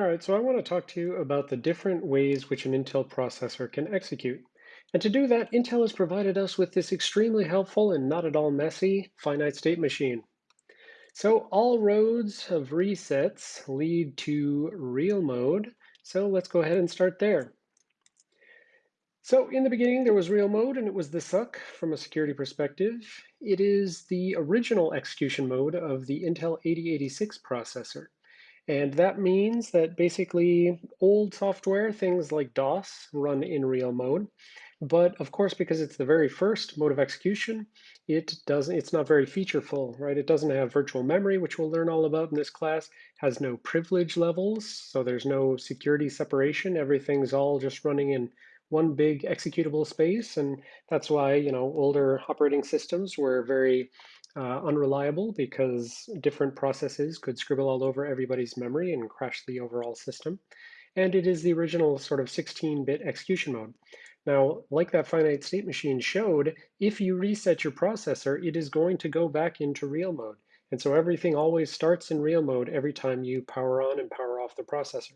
All right, so I want to talk to you about the different ways which an Intel processor can execute. And to do that, Intel has provided us with this extremely helpful and not at all messy finite state machine. So all roads of resets lead to real mode. So let's go ahead and start there. So in the beginning, there was real mode, and it was the suck from a security perspective. It is the original execution mode of the Intel 8086 processor. And that means that basically old software, things like DOS, run in real mode. But of course, because it's the very first mode of execution, it doesn't, it's not very featureful, right? It doesn't have virtual memory, which we'll learn all about in this class, has no privilege levels, so there's no security separation. Everything's all just running in one big executable space. And that's why, you know, older operating systems were very uh, unreliable because different processes could scribble all over everybody's memory and crash the overall system. And it is the original sort of 16-bit execution mode. Now, like that finite state machine showed, if you reset your processor, it is going to go back into real mode. And so everything always starts in real mode every time you power on and power off the processor.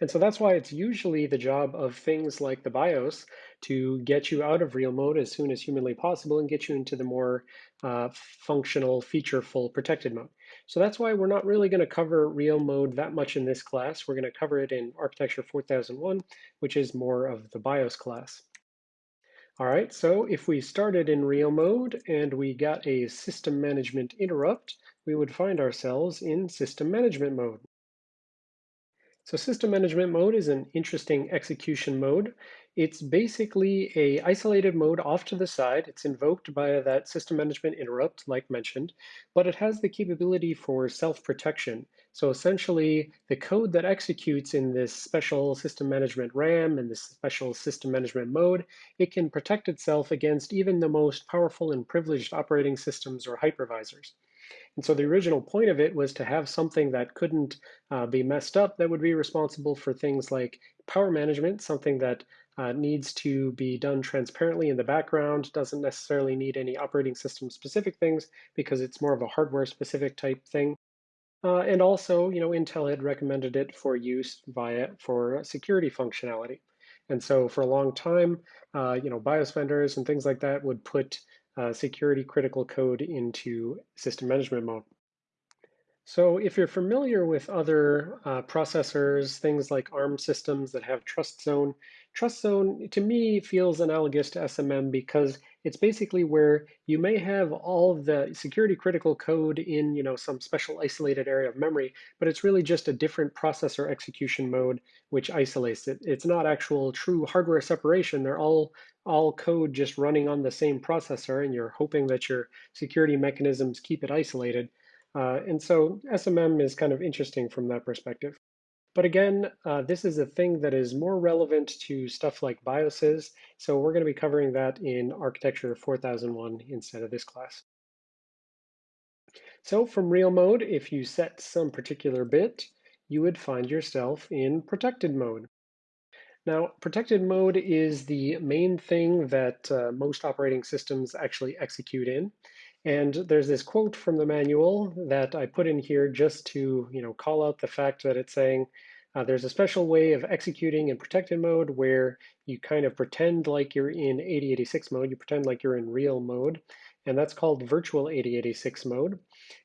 And so that's why it's usually the job of things like the BIOS to get you out of real mode as soon as humanly possible and get you into the more uh, functional, featureful protected mode. So that's why we're not really going to cover real mode that much in this class. We're going to cover it in Architecture 4001, which is more of the BIOS class. All right, so if we started in real mode and we got a system management interrupt, we would find ourselves in system management mode. So system management mode is an interesting execution mode. It's basically a isolated mode off to the side. It's invoked by that system management interrupt, like mentioned, but it has the capability for self-protection. So essentially, the code that executes in this special system management RAM and this special system management mode, it can protect itself against even the most powerful and privileged operating systems or hypervisors. And so the original point of it was to have something that couldn't uh, be messed up that would be responsible for things like power management, something that uh, needs to be done transparently in the background, doesn't necessarily need any operating system specific things because it's more of a hardware specific type thing. Uh, and also, you know, Intel had recommended it for use via for security functionality. And so for a long time, uh, you know, BIOS vendors and things like that would put Uh, security critical code into system management mode. So if you're familiar with other uh, processors, things like ARM systems that have trust zone, trust zone to me feels analogous to SMM because it's basically where you may have all the security critical code in you know some special isolated area of memory, but it's really just a different processor execution mode which isolates it. It's not actual true hardware separation. They're all all code just running on the same processor, and you're hoping that your security mechanisms keep it isolated. Uh, and so SMM is kind of interesting from that perspective. But again, uh, this is a thing that is more relevant to stuff like BIOSes, so we're going to be covering that in Architecture 4001 instead of this class. So from real mode, if you set some particular bit, you would find yourself in protected mode. Now, protected mode is the main thing that uh, most operating systems actually execute in. And there's this quote from the manual that I put in here just to you know, call out the fact that it's saying uh, there's a special way of executing in protected mode where you kind of pretend like you're in 8086 mode, you pretend like you're in real mode, and that's called virtual 8086 mode.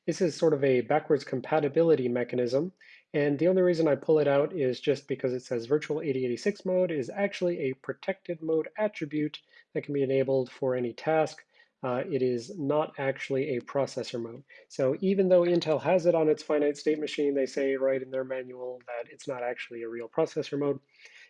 This is sort of a backwards compatibility mechanism, and the only reason I pull it out is just because it says virtual 8086 mode is actually a protected mode attribute that can be enabled for any task uh, it is not actually a processor mode. So even though Intel has it on its finite state machine, they say right in their manual that it's not actually a real processor mode.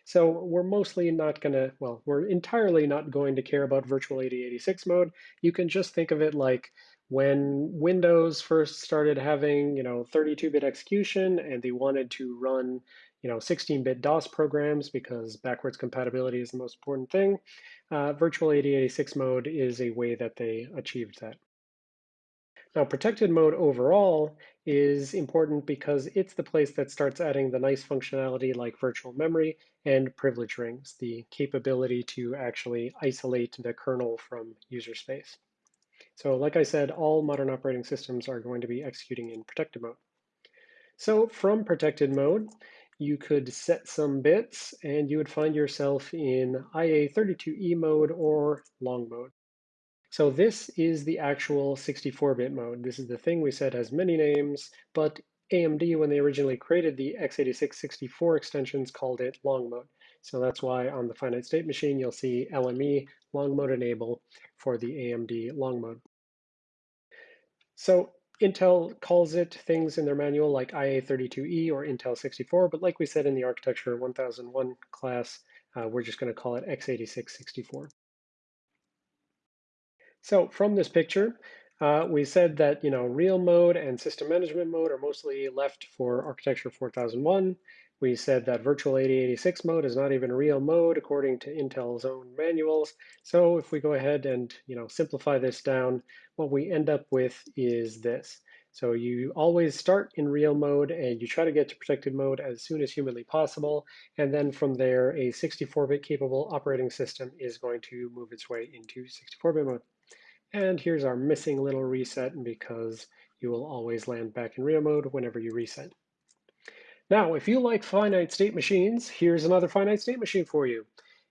So we're mostly not going to, well, we're entirely not going to care about virtual 8086 mode. You can just think of it like when Windows first started having, you know, 32-bit execution and they wanted to run, you know, 16-bit DOS programs because backwards compatibility is the most important thing. Uh, virtual 8086 mode is a way that they achieved that. Now, protected mode overall is important because it's the place that starts adding the nice functionality like virtual memory and privilege rings, the capability to actually isolate the kernel from user space. So like I said, all modern operating systems are going to be executing in protected mode. So from protected mode, you could set some bits and you would find yourself in IA32E mode or long mode. So this is the actual 64-bit mode. This is the thing we said has many names, but AMD, when they originally created the x86 64 extensions, called it long mode. So that's why on the finite state machine, you'll see LME long mode enable for the AMD long mode. So Intel calls it things in their manual like IA32E or Intel 64, but like we said in the Architecture 1001 class, uh, we're just going to call it x86 64. So from this picture, uh, we said that you know real mode and system management mode are mostly left for Architecture 4001. We said that virtual 8086 mode is not even real mode according to Intel's own manuals. So if we go ahead and you know simplify this down, what we end up with is this. So you always start in real mode and you try to get to protected mode as soon as humanly possible. And then from there, a 64-bit capable operating system is going to move its way into 64-bit mode. And here's our missing little reset because you will always land back in real mode whenever you reset. Now, if you like finite state machines, here's another finite state machine for you.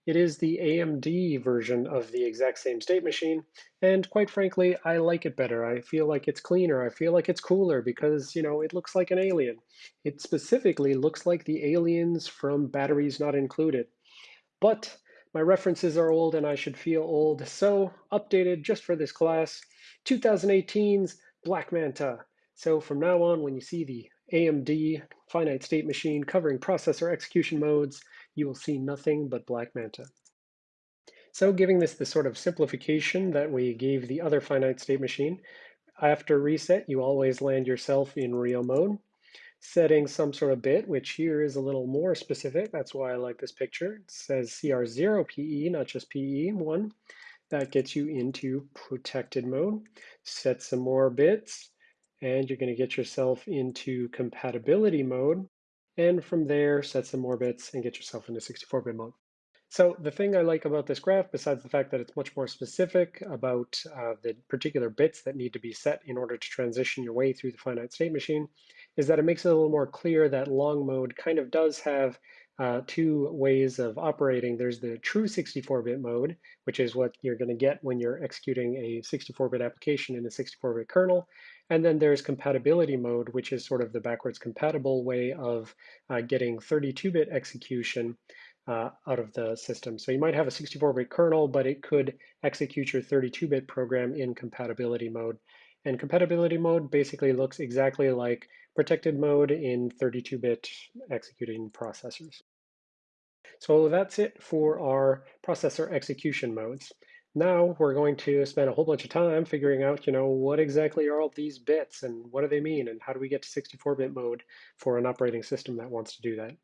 It is the AMD version of the exact same state machine, and quite frankly, I like it better. I feel like it's cleaner. I feel like it's cooler because, you know, it looks like an alien. It specifically looks like the aliens from Batteries Not Included. But my references are old and I should feel old, so updated just for this class, 2018's Black Manta. So from now on, when you see the AMD finite state machine covering processor execution modes, you will see nothing but Black Manta. So giving this the sort of simplification that we gave the other finite state machine, after reset, you always land yourself in real mode setting some sort of bit, which here is a little more specific. That's why I like this picture. It says CR0 PE, not just PE1. That gets you into protected mode. Set some more bits, and you're going to get yourself into compatibility mode. And from there, set some more bits and get yourself into 64-bit mode. So the thing I like about this graph, besides the fact that it's much more specific about uh, the particular bits that need to be set in order to transition your way through the finite state machine, is that it makes it a little more clear that long mode kind of does have uh, two ways of operating. There's the true 64-bit mode, which is what you're going to get when you're executing a 64-bit application in a 64-bit kernel. And then there's compatibility mode, which is sort of the backwards compatible way of uh, getting 32-bit execution uh, out of the system. So you might have a 64-bit kernel, but it could execute your 32-bit program in compatibility mode. And compatibility mode basically looks exactly like protected mode in 32-bit executing processors. So that's it for our processor execution modes. Now we're going to spend a whole bunch of time figuring out, you know, what exactly are all these bits and what do they mean and how do we get to 64-bit mode for an operating system that wants to do that.